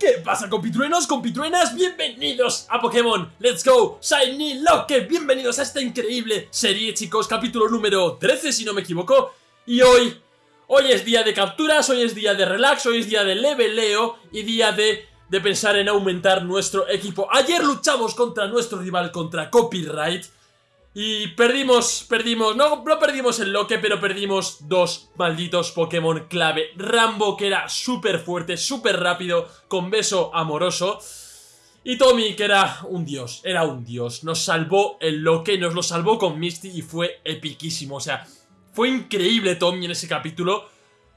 ¿Qué pasa compitruenos, compitruenas? Bienvenidos a Pokémon. Let's Go. Shiny Loque Bienvenidos a esta increíble serie chicos. Capítulo número 13 si no me equivoco. Y hoy, hoy es día de capturas, hoy es día de relax, hoy es día de leveleo Y día de, de pensar en aumentar nuestro equipo. Ayer luchamos contra nuestro rival, contra Copyright y perdimos, perdimos, no, no perdimos el loque, pero perdimos dos malditos Pokémon clave. Rambo, que era súper fuerte, súper rápido, con beso amoroso. Y Tommy, que era un dios, era un dios. Nos salvó el loque, nos lo salvó con Misty y fue epiquísimo. O sea, fue increíble Tommy en ese capítulo.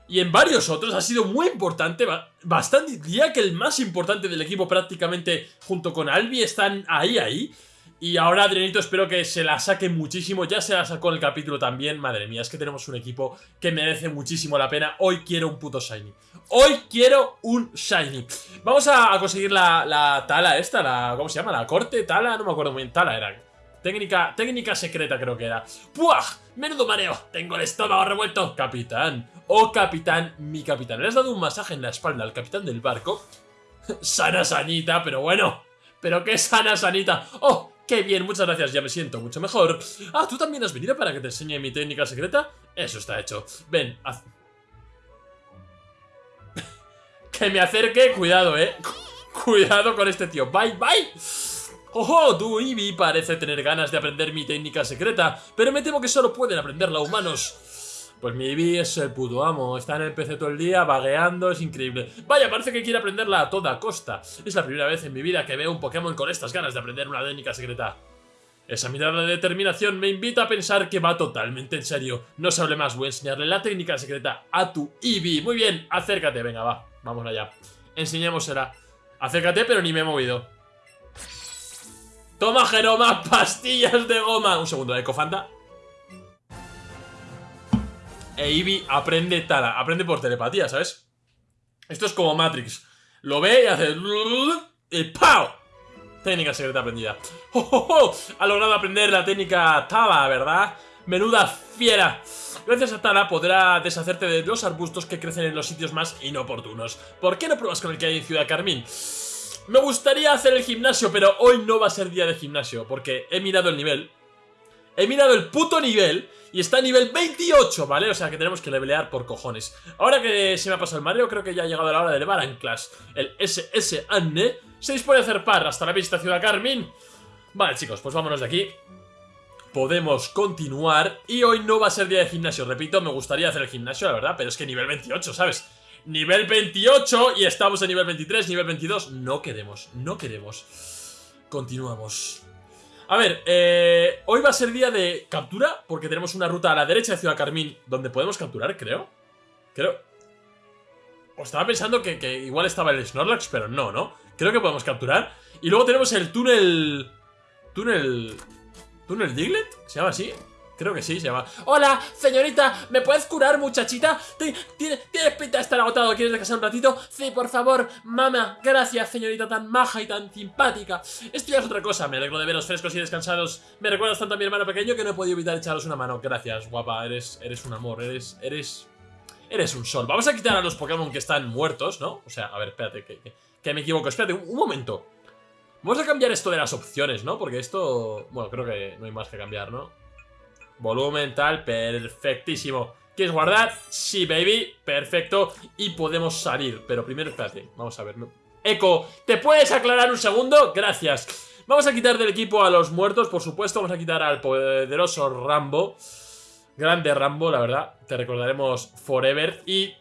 Y en varios otros ha sido muy importante, bastante, diría que el más importante del equipo prácticamente junto con Albi están ahí, ahí. Y ahora Adrianito espero que se la saque muchísimo, ya se la sacó en el capítulo también, madre mía, es que tenemos un equipo que merece muchísimo la pena, hoy quiero un puto Shiny, hoy quiero un Shiny. Vamos a, conseguir la, tala esta, la, ¿cómo se llama? La corte, tala, no me acuerdo muy bien, tala era. Técnica, técnica secreta creo que era. ¡Puah! ¡Menudo mareo! Tengo el estómago revuelto. Capitán. Oh, capitán, mi capitán. ¿Le has dado un masaje en la espalda al capitán del barco? sana sanita, pero bueno. Pero qué sana sanita. ¡Oh! ¡Qué bien! Muchas gracias, ya me siento mucho mejor. Ah, ¿tú también has venido para que te enseñe mi técnica secreta? Eso está hecho. Ven, haz... que me acerque, cuidado, eh. Cuidado con este tío. Bye, bye. ¡Ojo! Tu Eevee parece tener ganas de aprender mi técnica secreta, pero me temo que solo pueden aprenderla humanos. Pues mi Eevee es el puto amo, está en el PC todo el día, vagueando, es increíble. Vaya, parece que quiere aprenderla a toda costa. Es la primera vez en mi vida que veo un Pokémon con estas ganas de aprender una técnica secreta. Esa mirada de determinación me invita a pensar que va totalmente en serio. No se hable más, voy a enseñarle la técnica secreta a tu Eevee. Muy bien, acércate, venga, va, vamos allá. Enseñémosela. Acércate, pero ni me he movido. Toma, Jeroma, pastillas de goma. Un segundo, Ecofanta. E Eevee aprende Tala, aprende por telepatía, ¿sabes? Esto es como Matrix. Lo ve y hace... Y ¡pau! Técnica secreta aprendida. ¡Oh, Ha logrado aprender la técnica Tala, ¿verdad? Menuda fiera. Gracias a Tala podrá deshacerte de los arbustos que crecen en los sitios más inoportunos. ¿Por qué no pruebas con el que hay en Ciudad Carmín? Me gustaría hacer el gimnasio, pero hoy no va a ser día de gimnasio, porque he mirado el nivel. He mirado el puto nivel y está a nivel 28, ¿vale? O sea que tenemos que levelear por cojones. Ahora que se me ha pasado el Mario, creo que ya ha llegado la hora de elevar a Clash. El SS Anne se dispone a hacer par hasta la vista Ciudad Carmín. Vale, chicos, pues vámonos de aquí. Podemos continuar y hoy no va a ser día de gimnasio, repito, me gustaría hacer el gimnasio, la verdad, pero es que nivel 28, ¿sabes? Nivel 28 y estamos en nivel 23, nivel 22, no queremos, no queremos. Continuamos. A ver, eh, hoy va a ser día de captura porque tenemos una ruta a la derecha de Ciudad Carmín donde podemos capturar, creo. Creo... O estaba pensando que, que igual estaba el Snorlax, pero no, ¿no? Creo que podemos capturar. Y luego tenemos el túnel... Túnel... ¿Túnel Diglett? ¿Se llama así? Creo que sí, se llama. Hola, señorita, ¿me puedes curar, muchachita? ¿Tienes, pinta de estar agotado? ¿Quieres descansar un ratito? Sí, por favor, mamá. Gracias, señorita tan maja y tan simpática. Esto ya es otra cosa. Me alegro de veros frescos y descansados. Me recuerdas tanto a mi hermano pequeño que no he podido evitar echaros una mano. Gracias, guapa. Eres, eres un amor. Eres, eres, eres un sol. Vamos a quitar a los Pokémon que están muertos, ¿no? O sea, a ver, espérate, que, que, me equivoco. Espérate, un momento. Vamos a cambiar esto de las opciones, ¿no? Porque esto... Bueno, creo que no hay más que cambiar, ¿no? Volumen, tal, perfectísimo. ¿Quieres guardar? Sí, baby, perfecto. Y podemos salir, pero primero espérate, vamos a ver. Eco, ¿te puedes aclarar un segundo? Gracias. Vamos a quitar del equipo a los muertos, por supuesto. Vamos a quitar al poderoso Rambo. Grande Rambo, la verdad. Te recordaremos forever. Y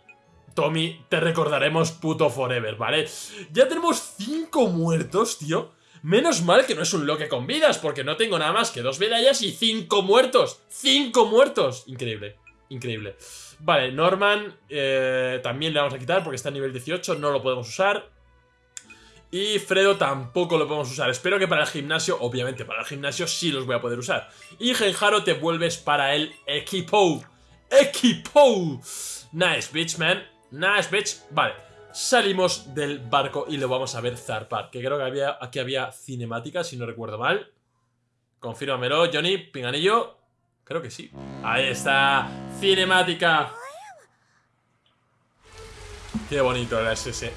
Tommy, te recordaremos puto forever, ¿vale? Ya tenemos cinco muertos, tío. Menos mal que no es un loque con vidas, porque no tengo nada más que dos medallas y cinco muertos. ¡Cinco muertos! Increíble, increíble. Vale, Norman eh, también le vamos a quitar porque está a nivel 18, no lo podemos usar. Y Fredo tampoco lo podemos usar. Espero que para el gimnasio, obviamente para el gimnasio sí los voy a poder usar. Y Genjaro te vuelves para el equipo. ¡Equipo! Nice, bitch, man. Nice, bitch. Vale. Salimos del barco y lo vamos a ver zarpar. Que creo que había, aquí había cinemática, si no recuerdo mal. Confírmamelo, Johnny, pinganillo. Creo que sí. Ahí está. Cinemática. Qué bonito era ese.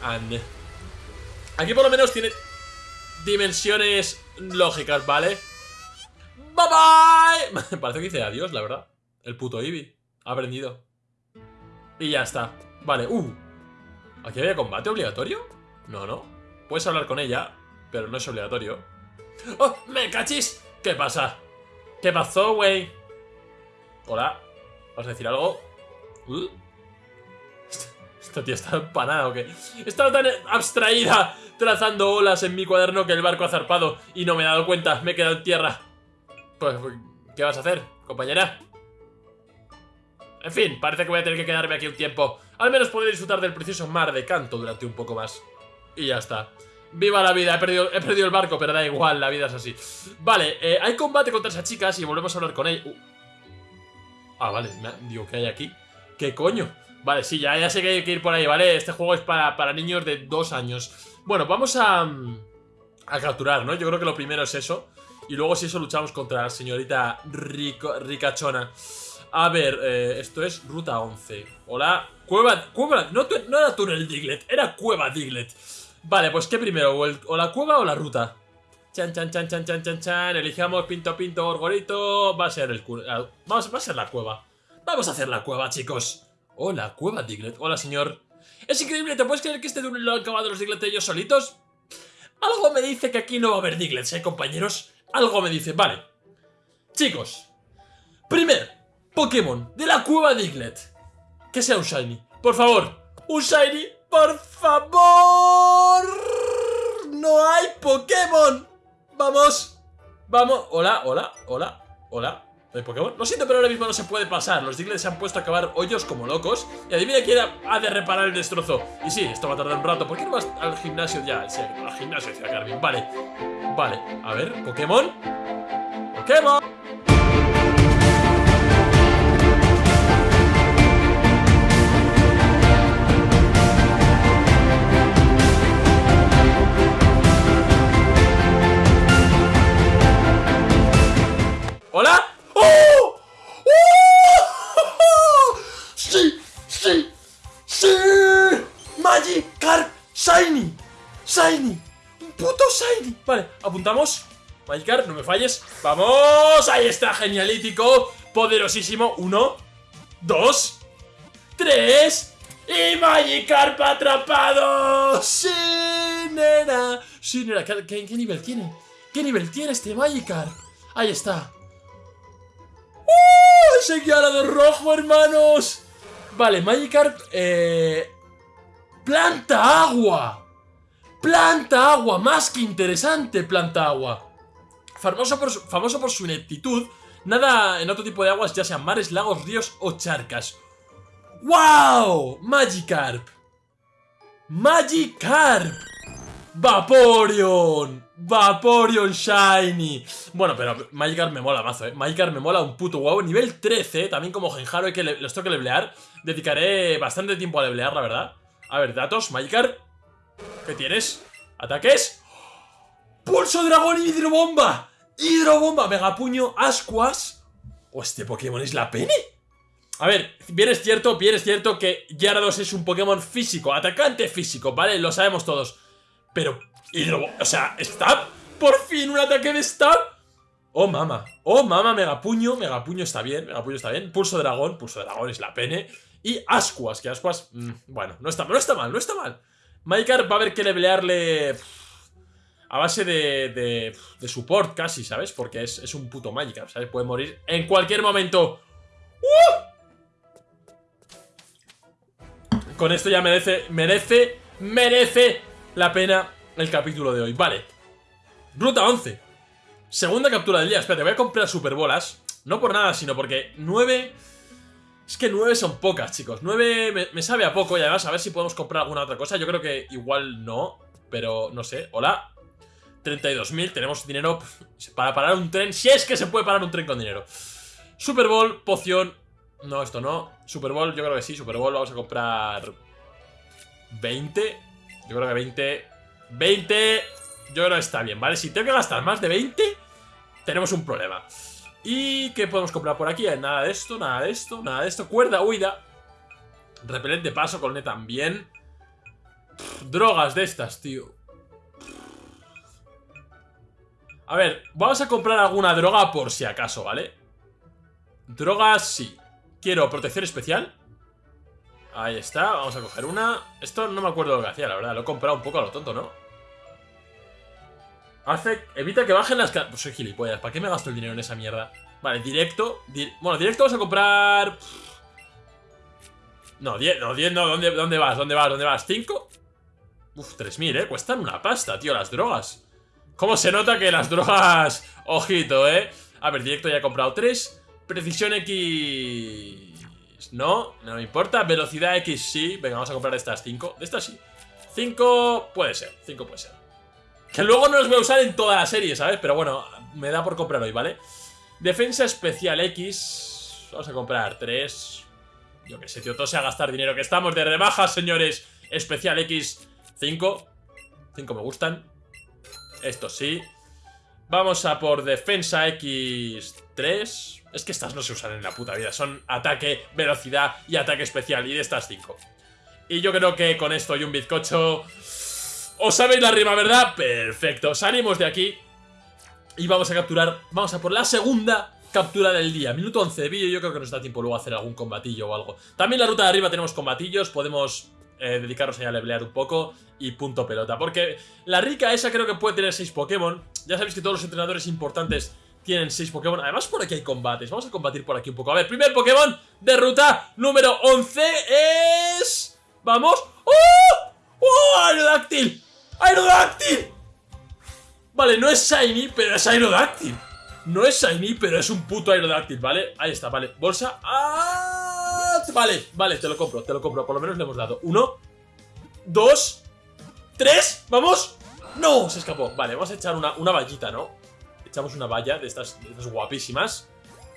Aquí por lo menos tiene dimensiones lógicas, ¿vale? ¡Bye bye! Parece que dice adiós, la verdad. El puto Eevee. Ha aprendido. Y ya está. Vale, uh. ¿Aquí había combate obligatorio? No, no. Puedes hablar con ella, pero no es obligatorio. ¡Oh! ¡Me cachis! ¿Qué pasa? ¿Qué pasó, güey? Hola. ¿Vas a decir algo? Uh. Esta tía está empanada o qué. Está tan abstraída trazando olas en mi cuaderno que el barco ha zarpado y no me he dado cuenta. Me he quedado en tierra. Pues, ¿qué vas a hacer, compañera? En fin, parece que voy a tener que quedarme aquí un tiempo. Al menos podré disfrutar del precioso mar de canto durante un poco más. Y ya está. ¡Viva la vida! He perdido, he perdido el barco, pero da igual, la vida es así. Vale, eh, hay combate contra esas chicas y volvemos a hablar con ella. Uh. Ah, vale, digo, ¿qué hay aquí? ¿Qué coño? Vale, sí, ya, ya sé que hay que ir por ahí, ¿vale? Este juego es para, para niños de dos años. Bueno, vamos a, mm, a capturar, ¿no? Yo creo que lo primero es eso. Y luego si eso luchamos contra la señorita rico, ricachona. A ver, eh, esto es ruta 11. Hola, cueva, cueva, no, era túnel Diglett, era cueva Diglett. Vale, pues ¿qué primero? ¿O, la cueva o la ruta? Chan, chan, chan, chan, chan, chan, chan. Elijamos pinto, pinto, gorgorito. Va a ser el... Ah, vamos, va a ser la cueva. Vamos a hacer la cueva, chicos. Hola, cueva Diglett. Hola, señor. Es increíble, ¿te puedes creer que este túnel lo han acabado los Diglett ellos solitos? Algo me dice que aquí no va a haber Diglets, ¿eh, compañeros? Algo me dice, vale. Chicos, primer Pokémon de la cueva Diglett. Que sea un Shiny. Por favor, un Shiny, por favor. No hay Pokémon. Vamos. Vamos. Hola, hola, hola, hola. ¿No hay Pokémon? Lo siento, pero ahora mismo no se puede pasar. Los Diglett se han puesto a acabar hoyos como locos. Y adivina quién ha de reparar el destrozo. Y sí, esto va a tardar un rato. ¿Por qué no vas al gimnasio ya? Sí, al gimnasio, decía Carmen. Vale. Vale. A ver, Pokémon. Pokémon. Apuntamos Magikarp, no me falles ¡Vamos! Ahí está, genialítico Poderosísimo Uno Dos Tres ¡Y Magikarp atrapado! ¡Sí, nena! ¿qué, nivel tiene? ¿Qué nivel tiene este Magikarp? Ahí está ¡Uh! ¡Ese guiarado rojo, hermanos! Vale, Magikarp, eh... ¡Planta agua! ¡Planta agua! Más que interesante, planta agua. Famoso por, su, famoso por su ineptitud, nada en otro tipo de aguas, ya sean mares, lagos, ríos o charcas. ¡Wow! Magikarp. Magikarp. Vaporeon. Vaporeon Shiny. Bueno, pero Magikarp me mola mazo, eh. Magikarp me mola un puto huevo. Nivel 13, también como Genjaro, hay que los tengo que levelear. Dedicaré bastante tiempo a levelear, la verdad. A ver, datos, Magikarp. ¿Qué tienes? ¿Ataques? ¡Pulso dragón hidrobomba! ¡Hidrobomba! Megapuño, ascuas. ¿O este Pokémon es la pene? A ver, bien es cierto, bien es cierto que Gyarados es un Pokémon físico, atacante físico, ¿vale? Lo sabemos todos. Pero. O sea, ¿Stab? ¿Por fin un ataque de Stab? Oh, mama. Oh, mama, Megapuño. Megapuño está bien, Megapuño está bien. Pulso Dragón. Pulso Dragón es la pene. Y Ascuas, que Ascuas... Mmm, bueno, no está, no está mal, no está mal. Magikarp va a haber que levelearle... A base de, de, de support casi, ¿sabes? Porque es, es un puto Magikarp, ¿sabes? Puede morir en cualquier momento. ¡Uh! Con esto ya merece, merece, merece la pena el capítulo de hoy. Vale. Ruta 11. Segunda captura del día. Espérate, voy a comprar superbolas. No por nada, sino porque 9... Es que 9 son pocas, chicos. 9 me, sabe a poco y además a ver si podemos comprar alguna otra cosa. Yo creo que igual no, pero no sé. Hola. 32.000, tenemos dinero para parar un tren. Si es que se puede parar un tren con dinero. Super Bowl, poción. No, esto no. Super Bowl, yo creo que sí. Super Bowl vamos a comprar 20. Yo creo que 20 20 Yo creo que está bien, ¿vale? Si tengo que gastar más de 20 Tenemos un problema ¿Y qué podemos comprar por aquí? Nada de esto, nada de esto, nada de esto. Cuerda huida. Repelente paso, colné también. Drogas de estas, tío. A ver, vamos a comprar alguna droga por si acaso, ¿vale? Drogas, sí. Quiero protección especial. Ahí está, vamos a coger una. Esto no me acuerdo lo que hacía, la verdad. Lo he comprado un poco a lo tonto, ¿no? Evita que bajen las... Pues soy gilipollas, ¿para qué me gasto el dinero en esa mierda? Vale, directo... Bueno, directo vamos a comprar... No, 10, no, 10 no, ¿dónde, ¿dónde vas? ¿Dónde vas? ¿Dónde vas? ¿5? Uf, 3.000, ¿eh? Cuestan una pasta, tío, las drogas ¿Cómo se nota que las drogas... Ojito, ¿eh? A ver, directo ya he comprado 3 Precisión X... No, no me importa Velocidad X sí Venga, vamos a comprar estas 5 De estas sí 5 puede ser, 5 puede ser Que luego no los voy a usar en toda la serie, ¿sabes? Pero bueno, me da por comprar hoy, ¿vale? Defensa especial X Vamos a comprar 3 yo que sé, tío, todo sea gastar dinero. Que estamos de rebajas, señores. Especial X, 5. 5 me gustan. Esto sí. Vamos a por defensa X3. Es que estas no se usan en la puta vida. Son ataque, velocidad y ataque especial. Y de estas 5. Y yo creo que con esto y un bizcocho... ¿Os sabéis la rima, verdad? Perfecto. Salimos de aquí. Y vamos a capturar... Vamos a por la segunda captura del día. Minuto 11 de vídeo, yo creo que nos da tiempo luego hacer algún combatillo o algo. También la ruta de arriba tenemos combatillos, podemos eh, dedicarnos a levelear un poco y punto pelota. Porque la rica esa creo que puede tener 6 Pokémon. Ya sabéis que todos los entrenadores importantes tienen 6 Pokémon. Además por aquí hay combates, vamos a combatir por aquí un poco. A ver, primer Pokémon de ruta número 11 es... ¡Vamos! ¡Oh! ¡Oh! ¡Aerodáctil! ¡Aerodáctil! Vale, no es Shiny, pero es Aerodáctil. No es Shiny, pero es un puto Aerodáctil, ¿vale? Ahí está, vale. Bolsa. ¡Ah! Vale, vale, te lo compro, te lo compro. Por lo menos le hemos dado. Uno. Dos. Tres. ¡Vamos! ¡No! Se escapó. Vale, vamos a echar una, una vallita, ¿no? Echamos una valla de estas, guapísimas.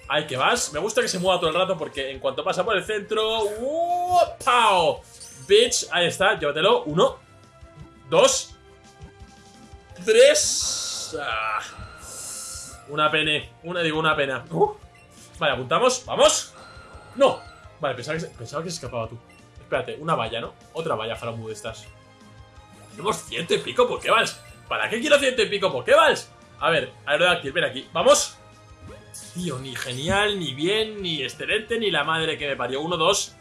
Ahí que vas. Me gusta que se mueva todo el rato porque en cuanto pasa por el centro... ¡Uh! ¡Pau! Bitch, ahí está, llévatelo. Uno. Dos. Tres. Ah. Una pene. Una, digo, una pena. Uh. Vale, apuntamos. ¡Vamos! ¡No! Vale, pensaba que, se, pensaba que se escapaba tú. Espérate, una valla, ¿no? Otra valla Faramu de estas. Tenemos ciento y pico Pokéballs. ¿Para qué quiero ciento y pico Pokéballs? A ver, Aerodáctil, ven aquí. ¡Vamos! Tío, ni genial, ni bien, ni excelente, ni la madre que me parió. Uno, dos,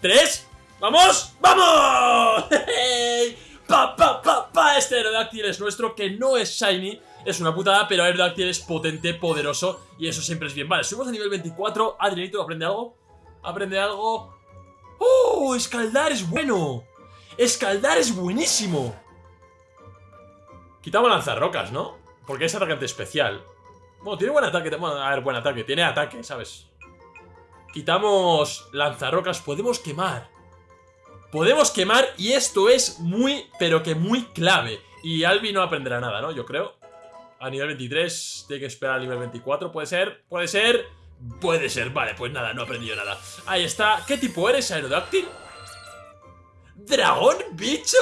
tres. ¡Vamos! ¡Vamos! ¡Pa, pa, pa, pa! Este Aerodáctil es nuestro, que no es Shiny, es una putada, pero Aerodactyl es potente, poderoso y eso siempre es bien. Vale, subimos a nivel 24. Adrianito, ¿aprende algo? ¿Aprende algo? ¡Oh! Escaldar es bueno. Escaldar es buenísimo. Quitamos lanzarrocas, ¿no? Porque es atacante especial. Bueno, tiene buen ataque. Bueno, a ver, buen ataque. Tiene ataque, ¿sabes? Quitamos lanzarrocas. Podemos quemar. Podemos quemar y esto es muy, pero que muy clave. Y Albi no aprenderá nada, ¿no? Yo creo. A nivel 23, tiene que esperar al nivel 24, ¿puede ser? ¿Puede ser? Puede ser, vale, pues nada, no he aprendido nada Ahí está, ¿qué tipo eres, Aerodáctil? ¿Dragón, bicho?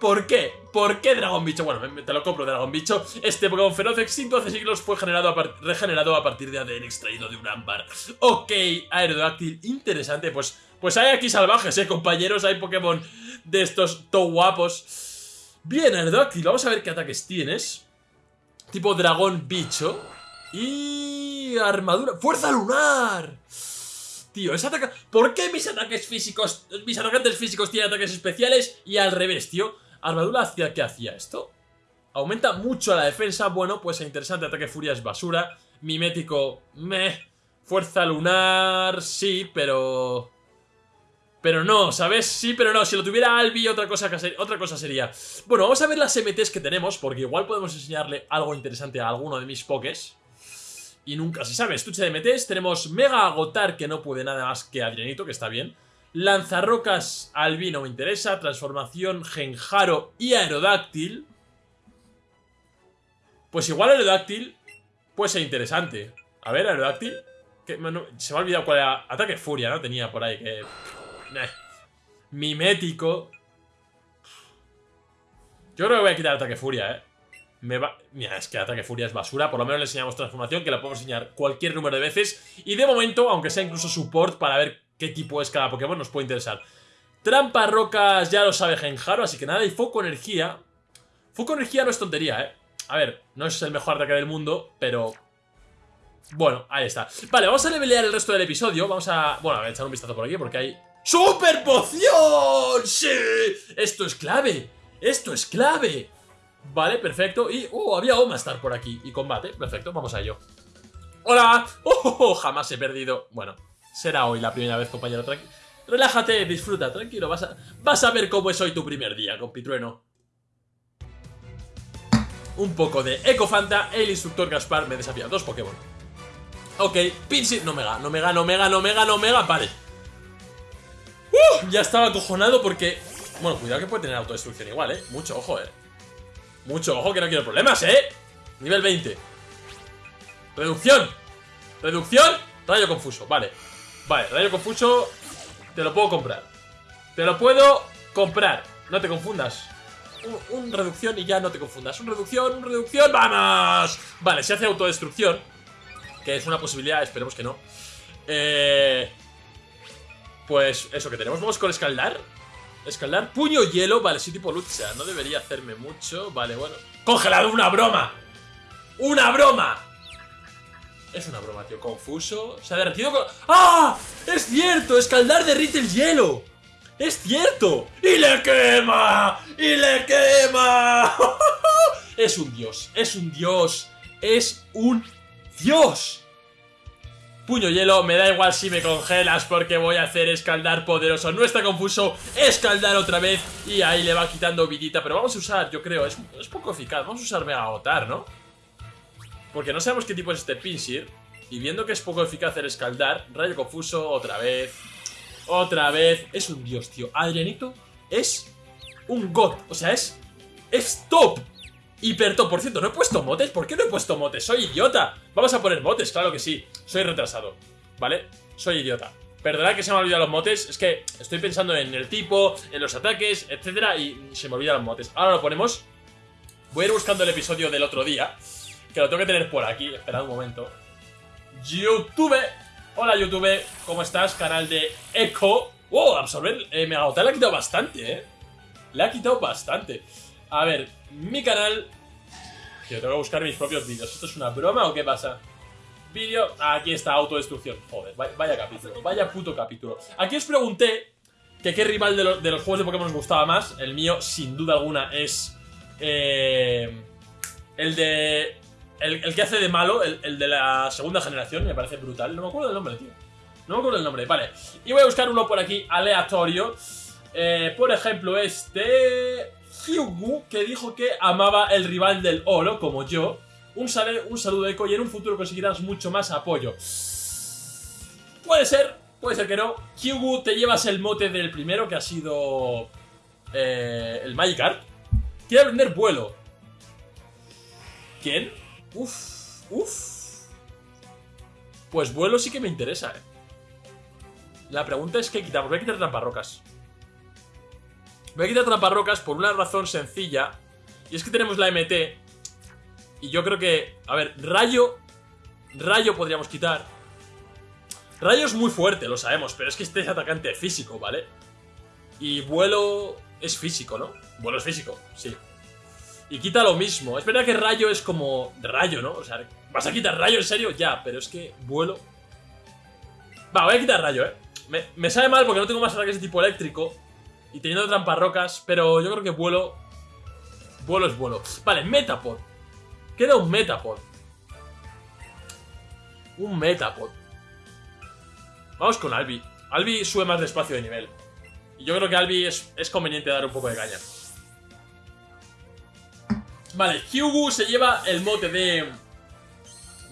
¿Por qué? ¿Por qué dragón bicho? Bueno, te lo compro, dragón bicho Este Pokémon feroz extinto hace siglos fue generado regenerado a partir de ADN extraído de un ámbar Ok, Aerodáctil, interesante Pues, pues hay aquí salvajes, eh, compañeros Hay Pokémon de estos to guapos Bien, Aerodáctil, vamos a ver qué ataques tienes Tipo dragón bicho. Y... armadura. ¡Fuerza lunar! Tío, ese ataque... ¿Por qué mis ataques físicos... Mis atacantes físicos tienen ataques especiales y al revés, tío? ¿Armadura hacia qué hacía esto? Aumenta mucho la defensa. Bueno, pues interesante. Ataque furia es basura. Mimético... Meh. Fuerza lunar... Sí, pero... Pero no, ¿sabes? Sí, pero no. Si lo tuviera Albi, otra cosa, otra cosa sería... Bueno, vamos a ver las MTs que tenemos, porque igual podemos enseñarle algo interesante a alguno de mis pokés. Y nunca se sabe. Estuche de MTs. Tenemos Mega Agotar, que no puede nada más que Adrianito, que está bien. Lanzarrocas Albi no me interesa. Transformación Genjaro y Aerodáctil. Pues igual Aerodáctil puede ser interesante. A ver, Aerodáctil. se me ha olvidado cuál era. Ataque Furia, ¿no? Tenía por ahí que... Mimético. Yo creo que voy a quitar ataque furia, eh. Me. Mira, es que ataque furia es basura. Por lo menos le enseñamos transformación, que la podemos enseñar cualquier número de veces. Y de momento, aunque sea incluso support, para ver qué tipo es cada Pokémon, nos puede interesar. Trampa, rocas, ya lo sabe Genjaro, así que nada. Y foco energía. Foco energía no es tontería, eh. A ver, no es el mejor ataque del mundo, pero... Bueno, ahí está. Vale, vamos a levelear el resto del episodio. Vamos a... Bueno, a echar un vistazo por aquí porque hay... ¡Super poción! ¡Sí! Esto es clave. Esto es clave. Vale, perfecto. Y... ¡Oh! Había Omastar por aquí. Y combate. Perfecto, vamos a ello. ¡Hola! ¡Oh! oh, oh! Jamás he perdido. Bueno, será hoy la primera vez, compañero. Tranqui Relájate, disfruta, tranquilo. Vas a, vas a ver cómo es hoy tu primer día, compitrueno. Un poco de Ecofanta. El instructor Gaspar me desafía. Dos Pokémon. Ok, Pinsir. No me gana, no me gana, no me gana, no me gana, no me gana. Vale. Uh, ya estaba acojonado porque... Bueno, cuidado que puede tener autodestrucción igual, ¿eh? Mucho ojo, ¿eh? Mucho ojo que no quiero problemas, ¿eh? Nivel 20. Reducción. Reducción. Rayo confuso, vale. Vale, rayo confuso te lo puedo comprar. Te lo puedo comprar. No te confundas. Un, reducción y ya no te confundas. Un reducción, un reducción. ¡Vamos! Vale, se hace autodestrucción. Que es una posibilidad, esperemos que no. Eh, pues eso que tenemos. Vamos con escaldar. Escaldar. Puño hielo. Vale, sí, tipo lucha. No debería hacerme mucho. Vale, bueno. ¡Congelado! ¡Una broma! ¡Una broma! Es una broma, tío. Confuso. Se ha derretido con... ¡Ah! ¡Es cierto! ¡Escaldar derrite el hielo! ¡Es cierto! ¡Y le quema! ¡Y le quema! es un dios. Es un dios. Es un dios. Puño hielo, me da igual si me congelas porque voy a hacer escaldar poderoso. No está confuso, escaldar otra vez y ahí le va quitando vidita. Pero vamos a usar, yo creo, es, es poco eficaz. Vamos a usar Mega Agotar, ¿no? Porque no sabemos qué tipo es este Pinsir. Y viendo que es poco eficaz el escaldar, Rayo Confuso, otra vez. Otra vez. Es un dios, tío. Adrianito es un god. O sea, es. Es top. Hiper top. Por cierto, no he puesto motes. ¿Por qué no he puesto motes? Soy idiota. Vamos a poner motes, claro que sí. Soy retrasado. ¿Vale? Soy idiota. Perdonad que se me han olvidado los motes. Es que estoy pensando en el tipo, en los ataques, etcétera. Y se me olvidan los motes. Ahora lo ponemos. Voy a ir buscando el episodio del otro día. Que lo tengo que tener por aquí, esperad un momento YouTube Hola YouTube, ¿cómo estás? Canal de Echo Wow, absorber, eh, Mega le ha quitado bastante, eh Le ha quitado bastante A ver, mi canal Yo tengo que buscar mis propios vídeos ¿Esto es una broma o qué pasa? Vídeo, aquí está, autodestrucción Joder, vaya, capítulo, vaya puto capítulo Aquí os pregunté que qué rival de, los juegos de Pokémon os gustaba más El mío, sin duda alguna, es... Eh, el de el, que hace de malo, el, de la segunda generación, me parece brutal. No me acuerdo del nombre, tío. No me acuerdo del nombre, vale. Y voy a buscar uno por aquí aleatorio. Eh, por ejemplo, este... Hyugu, que dijo que amaba el rival del oro, como yo. Un, un saludo, Eco, y en un futuro conseguirás mucho más apoyo. Puede ser, puede ser que no. Hyugu, te llevas el mote del primero, que ha sido... Eh, el Magikarp. Quiere aprender vuelo. ¿Quién? Uf, uf. Pues vuelo sí que me interesa, eh. La pregunta es qué quitamos. Voy a quitar tramparrocas. Voy a quitar tramparrocas por una razón sencilla. Y es que tenemos la MT. Y yo creo que... A ver, rayo... Rayo podríamos quitar. Rayo es muy fuerte, lo sabemos. Pero es que este es atacante físico, ¿vale? Y vuelo es físico, ¿no? Vuelo es físico, sí. Y quita lo mismo. Es verdad que rayo es como rayo, ¿no? O sea, ¿vas a quitar rayo en serio? Ya, pero es que vuelo... Va, voy a quitar rayo, ¿eh? Me, me sabe mal porque no tengo más ataques de tipo eléctrico. Y teniendo trampas rocas, pero yo creo que vuelo... Vuelo es vuelo. Vale, Metapod. Queda un Metapod. Un Metapod. Vamos con Albi. Albi sube más despacio de nivel. Y yo creo que Albi es, es conveniente dar un poco de caña. Vale, Hyugu se lleva el mote de...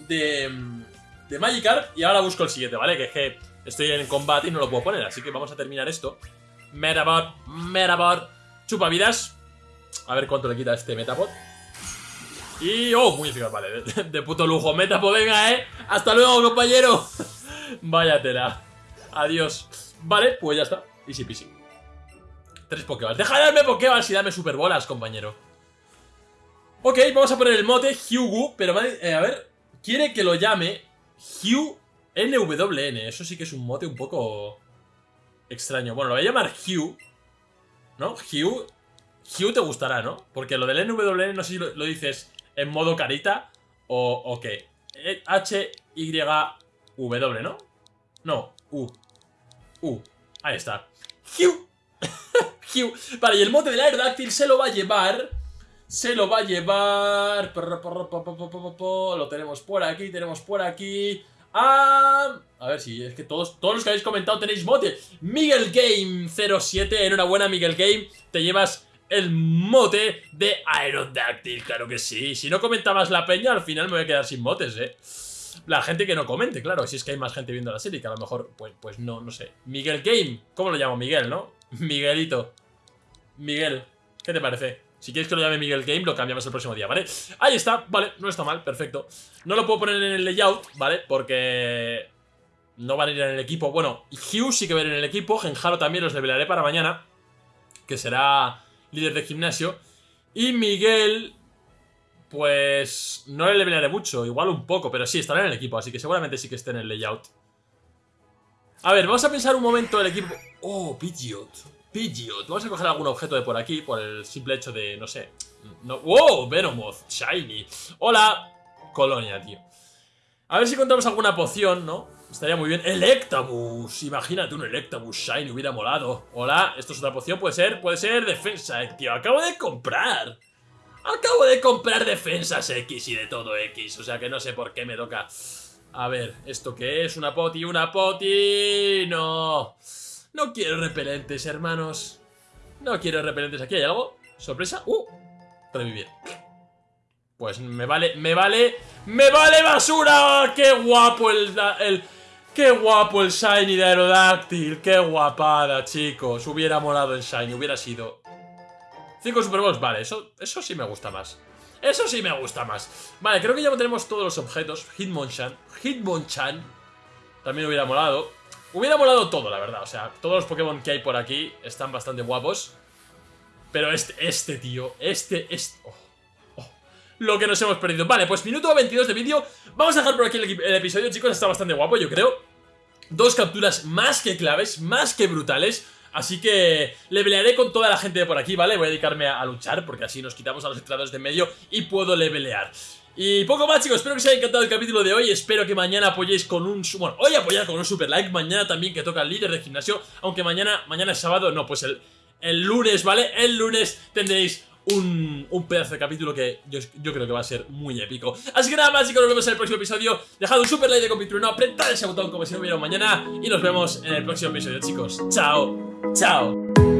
De... De Magikarp y ahora busco el siguiente, ¿vale? Que que estoy en combate y no lo puedo poner, así que vamos a terminar esto. Metabot, Metabot, chupa vidas. A ver cuánto le quita este Metapod. Y... ¡Oh! Muy eficaz, vale. De, puto lujo. Metapod, venga, ¿eh? ¡Hasta luego, compañero! Vaya tela. Adiós. Vale, pues ya está. Easy peasy. Tres Pokéballs. Deja de darme Pokéballs y darme Superbolas, compañero. Ok, vamos a poner el mote Hugo, pero eh, a ver, quiere que lo llame Hugh NWN. Eso sí que es un mote un poco extraño. Bueno, lo voy a llamar Hugh, ¿no? Hugh, Hugh te gustará, ¿no? Porque lo del NWN no sé si lo, dices en modo carita o, o qué. Eh, H, Y, W, ¿no? No, U. U. Ahí está. Hugh. Hugh. Vale, y el mote del Aerodáctil se lo va a llevar... Se lo va a llevar... Lo tenemos por aquí, tenemos por aquí... A ver si es que todos, todos los que habéis comentado tenéis mote. Miguel Game 07, enhorabuena Miguel Game, te llevas el mote de Aerodactyl, claro que sí. Si no comentabas la peña, al final me voy a quedar sin motes, eh. La gente que no comente, claro, si es que hay más gente viendo la serie, que a lo mejor, pues, pues no, no sé. Miguel Game, ¿cómo lo llamo? Miguel, ¿no? Miguelito. Miguel, ¿qué te parece? Si quieres que lo llame Miguel Game, lo cambiamos el próximo día, ¿vale? Ahí está, vale, no está mal, perfecto. No lo puedo poner en el layout, ¿vale? Porque no van a ir en el equipo. Bueno, Hugh sí que va a ir en el equipo Genjaro también los levelearé para mañana Que será líder de gimnasio. Y Miguel Pues no le levelearé mucho Igual un poco, pero sí, estará en el equipo Así que seguramente sí que esté en el layout. A ver, vamos a pensar un momento el equipo. Oh, Pidgeot Vamos a coger algún objeto de por aquí, por el simple hecho de, no sé... ¡Wow! Venomoth, Shiny. ¡Hola! Colonia, tío. A ver si encontramos alguna poción, ¿no? Estaría muy bien. ¡Electabuzz! Imagínate un Electabuzz Shiny, hubiera molado. Hola, esto es otra poción, puede ser, puede ser defensa, eh, tío. Acabo de comprar. Acabo de comprar defensas X y de todo X, o sea que no sé por qué me toca. A ver, ¿esto qué es? ¿Una poti? ¡Una poti! ¡No! No quiero repelentes, hermanos. No quiero repelentes. ¿Aquí hay algo? ¿Sorpresa? ¡Uh! Revivir. Pues me vale, me vale, me vale basura. ¡Qué guapo el, el, qué guapo el Shiny de Aerodáctil! ¡Qué guapada, chicos! Hubiera molado el Shiny, hubiera sido... Cinco Super Bowls, vale, eso, eso sí me gusta más. Eso sí me gusta más. Vale, creo que ya tenemos todos los objetos. Hitmonchan. Hitmonchan. También hubiera molado. Hubiera molado todo, la verdad. O sea, todos los Pokémon que hay por aquí están bastante guapos. Pero este, este tío, este, este... Lo que nos hemos perdido. Vale, pues minuto 22 de vídeo. Vamos a dejar por aquí el, episodio, chicos. Está bastante guapo, yo creo. Dos capturas más que claves, más que brutales. Así que le pelearé con toda la gente de por aquí, ¿vale? Voy a dedicarme a, luchar porque así nos quitamos a los entrenadores de medio y puedo levelear. Y poco más chicos, espero que os haya encantado el capítulo de hoy Espero que mañana apoyéis con un... Bueno, hoy apoyar con un super like Mañana también que toca el líder de gimnasio Aunque mañana, mañana es sábado, no, pues el, el lunes, ¿vale? El lunes tendréis un, un, pedazo de capítulo que yo, yo, creo que va a ser muy épico. Así que nada más, chicos, nos vemos en el próximo episodio. Dejad un super like de capítulo, no, apretad ese botón como si no hubiera mañana. Y nos vemos en el próximo episodio, chicos. Chao, chao.